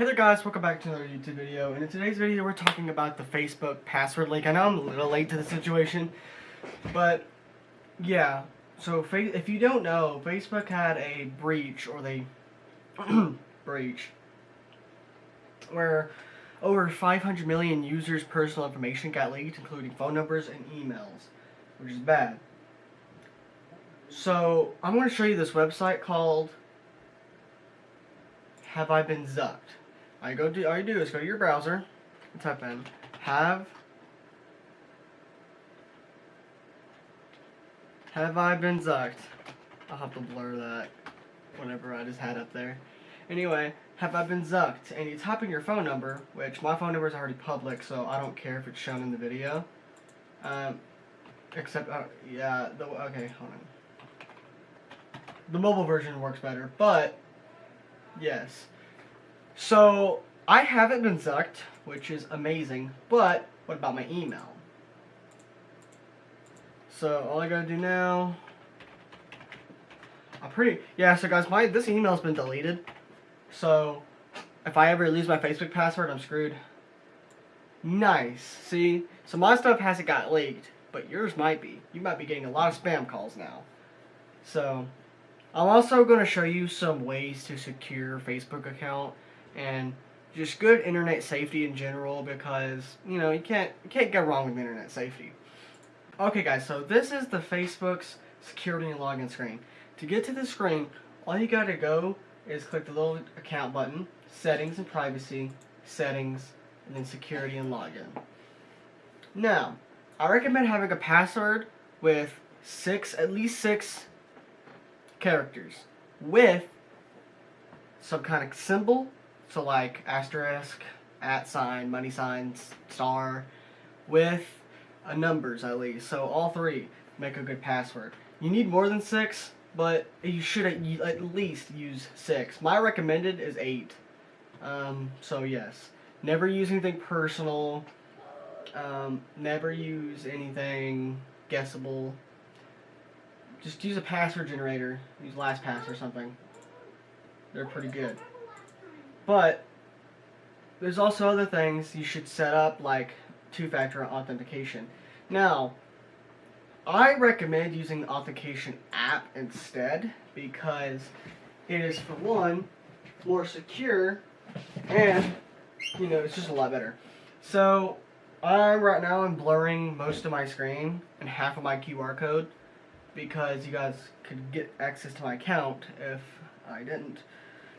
Hey there guys, welcome back to another YouTube video, and in today's video we're talking about the Facebook password leak. I know I'm a little late to the situation, but yeah, so if you don't know, Facebook had a breach, or they breach, where over 500 million users' personal information got leaked, including phone numbers and emails, which is bad. So, I'm going to show you this website called Have I Been Zucked. I go do all you do is go to your browser and type in have have I been zucked. I'll have to blur that whatever I just had up there. Anyway, have I been zucked? And you type in your phone number, which my phone number is already public, so I don't care if it's shown in the video. Um, except, uh, yeah, the, okay, hold on. The mobile version works better, but, yes. So, I haven't been zucked, which is amazing, but what about my email? So, all I gotta do now... I'm pretty... Yeah, so guys, my this email's been deleted. So, if I ever lose my Facebook password, I'm screwed. Nice. See? So my stuff hasn't got leaked, but yours might be. You might be getting a lot of spam calls now. So, I'm also to show you some ways to secure your Facebook account and just good internet safety in general because you know you can't you can't go wrong with internet safety. Okay guys, so this is the Facebook's security and login screen. To get to the screen, all you gotta go is click the little account button, settings and privacy, settings, and then security and login. Now, I recommend having a password with six, at least six characters with some kind of symbol so like asterisk, at sign, money signs, star, with a numbers at least. So all three make a good password. You need more than six, but you should at least use six. My recommended is eight. Um, so yes, never use anything personal. Um, never use anything guessable. Just use a password generator. Use LastPass or something. They're pretty good. But there's also other things you should set up like two-factor authentication. Now, I recommend using the authentication app instead because it is for one more secure and you know it's just a lot better. So I'm right now I'm blurring most of my screen and half of my QR code because you guys could get access to my account if I didn't.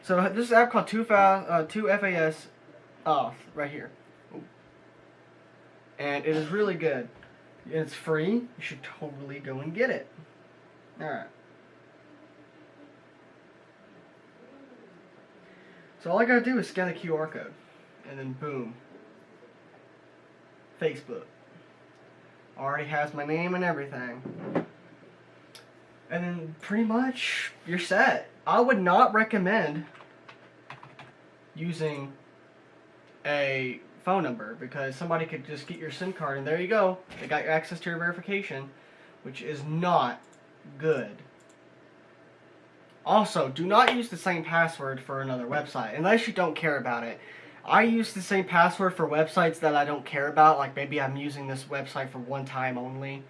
So this is an app called 2 uh, 2FAS Auth right here. And it is really good. It's free. You should totally go and get it. Alright. So all I gotta do is scan the QR code. And then boom. Facebook. Already has my name and everything. And then pretty much you're set. I would not recommend using a phone number because somebody could just get your SIM card and there you go. They got your access to your verification, which is not good. Also, do not use the same password for another website unless you don't care about it. I use the same password for websites that I don't care about, like maybe I'm using this website for one time only.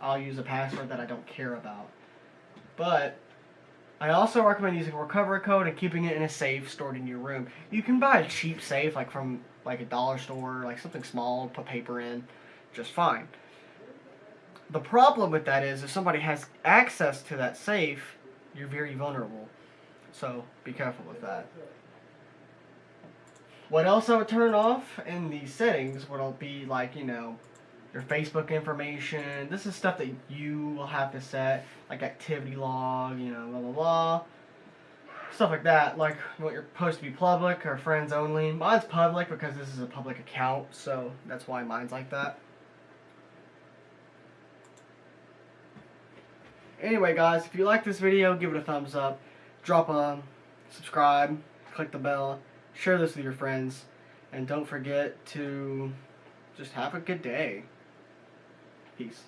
I'll use a password that I don't care about. But I also recommend using a recovery code and keeping it in a safe stored in your room. You can buy a cheap safe, like from like a dollar store, like something small, put paper in, just fine. The problem with that is if somebody has access to that safe, you're very vulnerable. So be careful with that. What else I would turn off in the settings would be like, you know, your Facebook information. This is stuff that you will have to set, like activity log, you know, blah, blah, blah. Stuff like that, like what you're supposed to be public or friends only. Mine's public because this is a public account, so that's why mine's like that. Anyway, guys, if you like this video, give it a thumbs up. Drop a subscribe, click the bell, share this with your friends, and don't forget to just have a good day. Peace.